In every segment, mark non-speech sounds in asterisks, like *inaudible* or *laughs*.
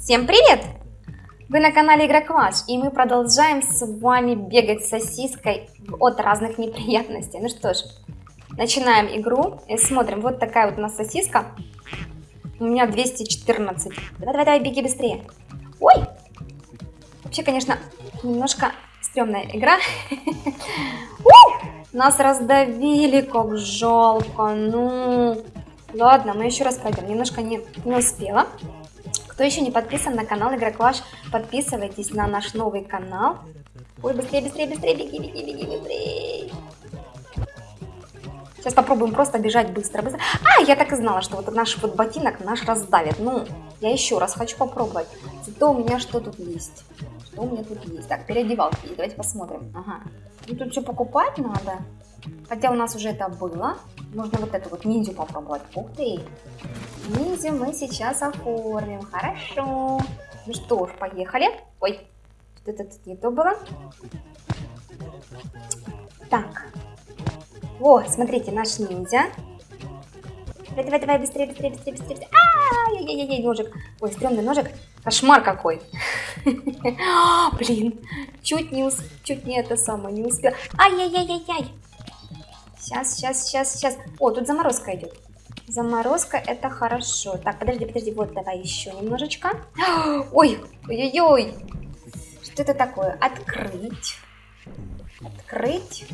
Всем привет! Вы на канале Игрокваш, и мы продолжаем с вами бегать сосиской от разных неприятностей. Ну что ж, начинаем игру и смотрим. Вот такая вот у нас сосиска. У меня 214. Давай, давай, давай, беги быстрее. Ой! Вообще, конечно, немножко стрёмная игра. *laughs* Нас раздавили, как жалко. Ну, ладно, мы еще раз пройдем. Немножко не, не успела. Кто еще не подписан на канал Игроклаш, подписывайтесь на наш новый канал. Ой, быстрее, быстрее, быстрее, беги, беги, беги, быстрее. Сейчас попробуем просто бежать быстро, быстро. А, я так и знала, что вот наш вот ботинок наш раздавит. Ну, я еще раз хочу попробовать. Зато у меня что тут есть? Что у меня тут есть? Так, переодевалки. Давайте посмотрим. Ага. Ну, тут все покупать надо. Хотя у нас уже это было. Можно вот эту вот ниндзю попробовать. Ух ты. Ниндзю мы сейчас оформим. Хорошо. Ну что ж, поехали. Ой, что-то тут не то было. Так. Вот, смотрите, наш ниндзя. Давай, давай, давай, быстрее, быстрее, быстрее, быстрее. быстрее. А, яй яй яй ножик. Ой, стрёмный ножик. Кошмар какой. *laughs* Блин, чуть не, чуть не это самое, не успел. Ай-яй-яй-яй-яй. Сейчас, сейчас, сейчас, сейчас. О, тут заморозка идет. Заморозка это хорошо. Так, подожди, подожди, вот давай еще немножечко. *gasps* Ой, ой-ой-ой. Что это такое? Открыть. Открыть.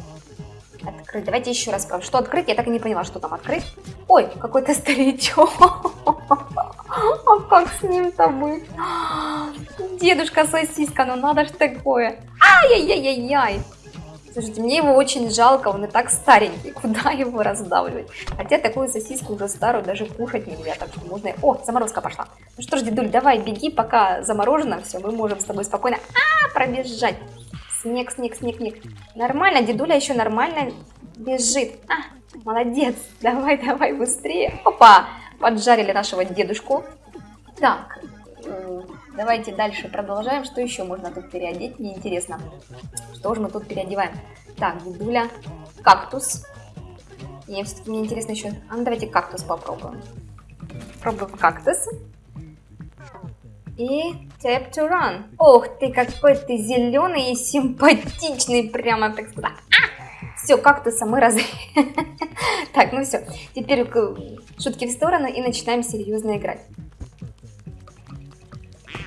Открыть. Давайте еще раз спрашиваю. Что открыть? Я так и не поняла, что там открыть. Ой, какой-то старичок. *laughs* А как с ним-то быть? *gasps* Дедушка сосиска, ну надо ж такое. Ай-яй-яй-яй-яй. Слушайте, мне его очень жалко, он и так старенький, *laughs* куда его раздавливать? Хотя такую сосиску уже старую даже кушать нельзя, так что можно... О, заморозка пошла. Ну что ж, дедуль, давай беги, пока заморожено все, мы можем с тобой спокойно а, пробежать. Снег, снег, снег, снег. Нормально, дедуля еще нормально бежит. А, молодец, *laughs* давай, давай, быстрее. Опа, поджарили нашего дедушку. Так, Давайте дальше продолжаем. Что еще можно тут переодеть? Мне интересно. Что же мы тут переодеваем? Так, дедуля. Кактус. Мне все-таки мне интересно еще... А ну давайте кактус попробуем. Пробуем кактус. И tap to run. Ох ты, какой ты зеленый и симпатичный, прямо так сказать. А! Все, кактуса мы раз... *laughs* так, ну все. Теперь шутки в сторону и начинаем серьезно играть.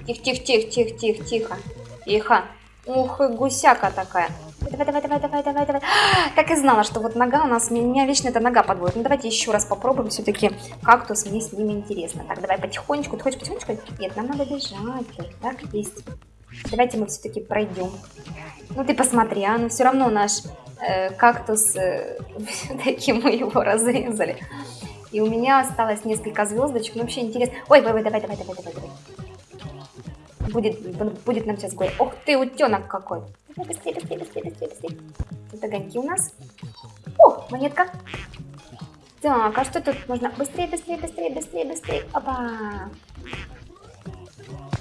Тихо, тихо, тихо, тихо, тихо, тихо. Тихо. Ух, и гусяка такая. Давай, давай, давай, давай, давай, давай. *gasps* Так и знала, что вот нога у нас, меня вечно эта нога подводит. Ну давайте еще раз попробуем, все-таки кактус, мне с ними интересно. Так, давай потихонечку. Ты хочешь потихонечку? Нет, нам надо бежать. Так, есть. Давайте мы все-таки пройдем. Ну ты посмотри, а, ну все равно наш э, кактус, э, *laughs* все-таки мы его разрезали. И у меня осталось несколько звездочек. Ну вообще интересно. Ой, давай, давай, давай, давай, давай, давай. Будет, будет нам сейчас горе. Ох ты, утенок какой. Быстрее, быстрее, быстрее, быстрее, быстрее. Тут огоньки у нас. О, монетка. Так, а что тут можно? Быстрее, быстрее, быстрее, быстрее, быстрее. Опа.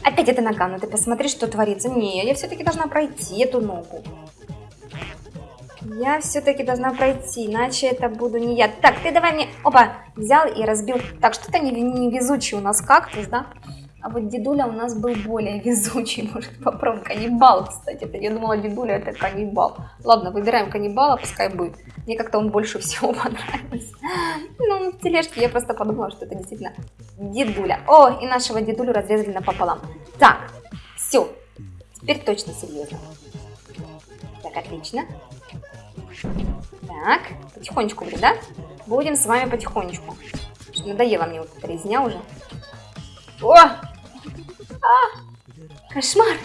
Опять эта нога, ну ты посмотри, что творится. Не, я все-таки должна пройти эту ногу. Я все-таки должна пройти, иначе это буду не я. Так, ты давай мне... Опа, взял и разбил. Так, что-то невезучий не у нас кактус, да? А вот дедуля у нас был более везучий, *laughs* может попробуем. Каннибал, кстати. Это, я думала, дедуля это каннибал. Ладно, выбираем каннибала, пускай будет. Мне как-то он больше *laughs* всего понравился. Ну, в тележке я просто подумала, что это действительно дедуля. О, и нашего дедулю разрезали напополам. Так, все. Теперь точно серьезно. Так, отлично. Так, потихонечку, да? Будем с вами потихонечку. Надоело мне вот эта резня уже. О! А! Кошмар!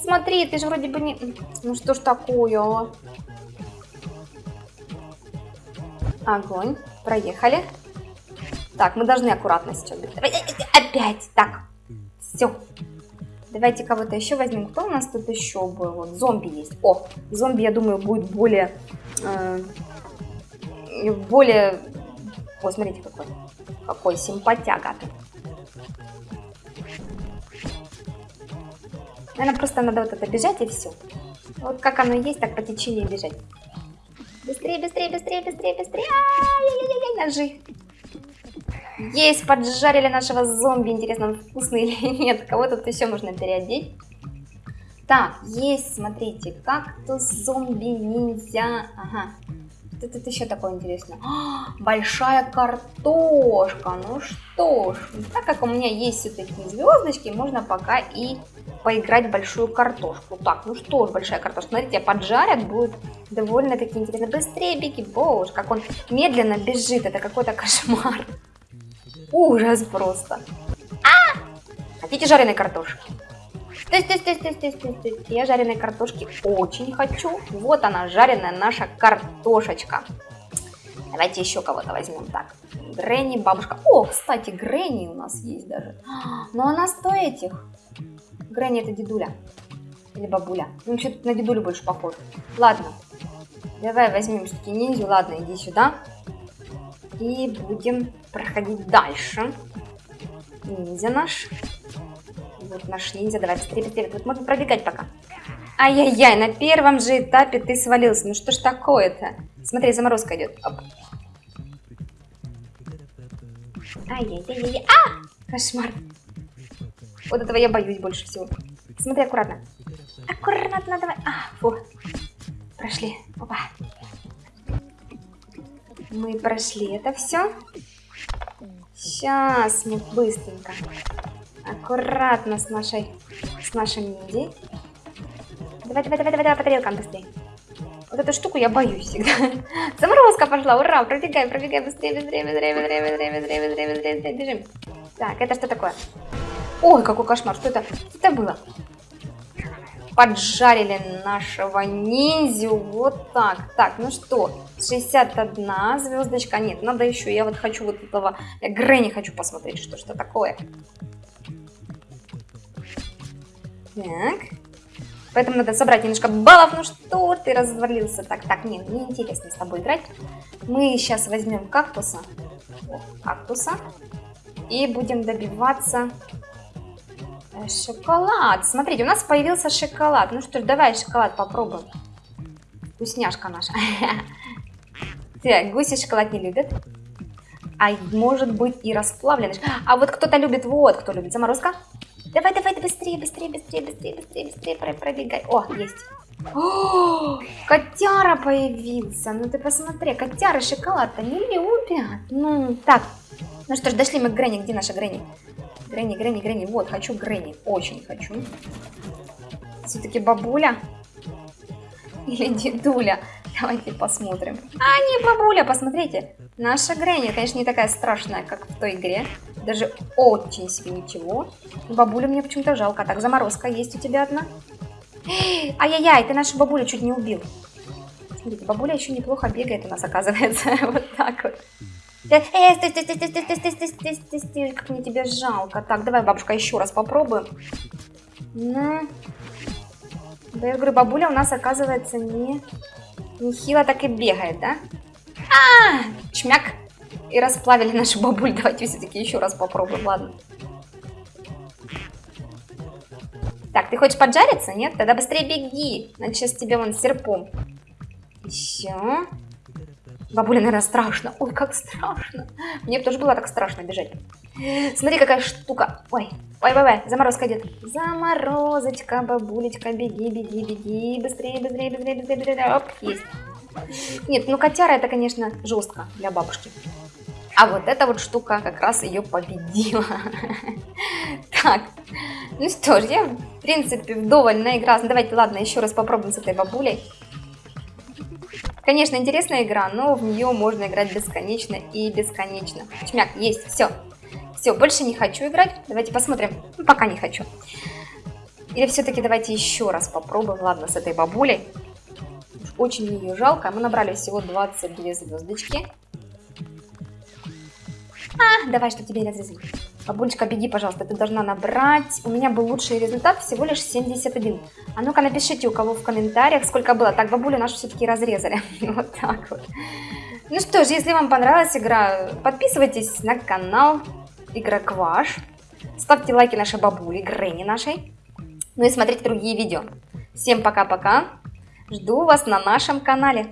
Смотри, ты же вроде бы не... Ну что ж такое? Огонь. Проехали. Так, мы должны аккуратно сейчас. Давай, э, э, опять. Так. Все. Давайте кого-то еще возьмем. Кто у нас тут еще был? Вот, зомби есть. О, зомби, я думаю, будет более... Э, более о, смотрите какой. Какой симпатяга. Наверное, просто надо вот это бежать и все. Вот как оно есть, так по течению бежать. Быстрее, быстрее, быстрее, быстрее, быстрее. Ай-яй-яй-яй, ножи. Есть, поджарили нашего зомби. Интересно, он вкусный или *laughs* нет. Кого тут еще можно переодеть? Так, есть, смотрите, кактус, зомби, ниндзя. Ага. Тут еще такое интересное? А, большая картошка. Ну что ж, так как у меня есть все-таки звездочки, можно пока и поиграть в большую картошку. Так, ну что ж, большая картошка. Смотрите, поджарят, будет довольно-таки интересно. Быстрее беги, боже, как он медленно бежит. Это какой-то кошмар. Ужас просто. А! Хотите жареной картошки? Стой, стой, стой, стой, стой, стой, стой. Я жареной картошки очень хочу. Вот она, жареная наша картошечка. Давайте еще кого-то возьмем. Так, Гренни, бабушка. О, кстати, Гренни у нас есть даже. *gasps* Но она стоит этих. Гренни это дедуля. Или бабуля. Ну, тут на дедулю больше похож. Ладно. Давай возьмем все-таки ниндзю. Ладно, иди сюда. И будем проходить дальше. Ниндзя наш. Вот наш ниндзя. Давай быстрее, быстрее. Тут можно пробегать пока. Ай-яй-яй, на первом же этапе ты свалился. Ну что ж такое-то? Смотри, заморозка идет. Ай-яй-яй-яй. А! Кошмар. Вот этого я боюсь больше всего. Смотри аккуратно. Аккуратно давай. А, фу. Прошли. Опа. Мы прошли это все. Сейчас мы быстренько, аккуратно с нашей, с нашим ниндзей. Давай, давай, давай, давай, давай по тарелкам быстрее. Вот эту штуку я боюсь всегда. Заморозка пошла, ура, пробегай, пробегай, быстрее, быстрее, быстрее, быстрее, быстрее, быстрее, быстрее, быстрее, быстрее, бежим. Так, это что такое? Ой, какой кошмар, что это? Что это было? Поджарили нашего ниндзю. Вот так. Так, ну что, 61 звездочка. Нет, надо еще. Я вот хочу вот этого... Грэнни хочу посмотреть, что что такое. Так. Поэтому надо собрать немножко баллов. Ну что ты развалился? Так, так, нет, мне интересно с тобой играть. Мы сейчас возьмем кактуса. О, кактуса. И будем добиваться шоколад. Смотрите, у нас появился шоколад. Ну что ж, давай шоколад попробуем. Вкусняшка наша. *laughs* Так, гуси шоколад не любят. А может быть и расплавленный. А вот кто-то любит, вот кто любит. Заморозка. Давай, давай, быстрее, быстрее, быстрее, быстрее, быстрее, быстрее пробегай. О, есть. О, *gasps* котяра появился. Ну ты посмотри, котяры шоколад-то не любят. Ну, так. Ну что ж, дошли мы к Гренни. Где наша Гренни? Гренни, Гренни, Гренни. Вот, хочу Гренни. Очень хочу. Все-таки бабуля или дедуля? Давайте посмотрим. А, не бабуля, посмотрите. Наша Гренни, конечно, не такая страшная, как в той игре. Даже очень себе ничего. Бабулю мне почему-то жалко. Так, заморозка есть у тебя одна. *gasps* Ай-яй-яй, ты нашу бабулю чуть не убил. Смотрите, бабуля еще неплохо бегает у нас, оказывается. *laughs* Вот так вот. Э, стой, стой, стой, стой, стой, стой, стой, стой, стой, стой, как мне тебя жалко. Так, давай, бабушка, еще раз попробуем. На. Да, я говорю, бабуля у нас, оказывается, не, не хило так и бегает, да? А, чмяк. И расплавили нашу бабуль. Давайте все-таки еще раз попробуем, ладно. Так, ты хочешь поджариться, нет? Тогда быстрее беги. Значит, сейчас тебе вон серпом. Еще. Бабуля, наверное, страшно. Ой, как страшно. Мне тоже было так страшно бежать. Смотри, какая штука. Ой, ой, ой, ой, заморозка идет. Заморозочка, бабулечка, беги, беги, беги. Быстрее, быстрее, быстрее, быстрее, быстрее. Оп, есть. Нет, ну котяра это, конечно, жестко для бабушки. А вот эта вот штука как раз ее победила. *laughs* Так, ну что ж, я, в принципе, вдоволь наигралась. Давайте, ладно, еще раз попробуем с этой бабулей. Конечно, интересная игра, но в нее можно играть бесконечно и бесконечно. Чмяк, есть, все. Все, больше не хочу играть. Давайте посмотрим. Ну, пока не хочу. Или все-таки давайте еще раз попробуем. Ладно, с этой бабулей. Очень ее жалко. Мы набрали всего 22 звездочки. А, давай, что тебе разрезать. Бабулечка, беги, пожалуйста, ты должна набрать. У меня был лучший результат, всего лишь 71. А ну-ка напишите, у кого в комментариях, сколько было. Так, бабулю нашу все-таки разрезали. *laughs* Вот так вот. Ну что ж, если вам понравилась игра, подписывайтесь на канал Игрок Ваш. Ставьте лайки нашей бабуле, Гренни нашей. Ну и смотрите другие видео. Всем пока-пока. Жду вас на нашем канале.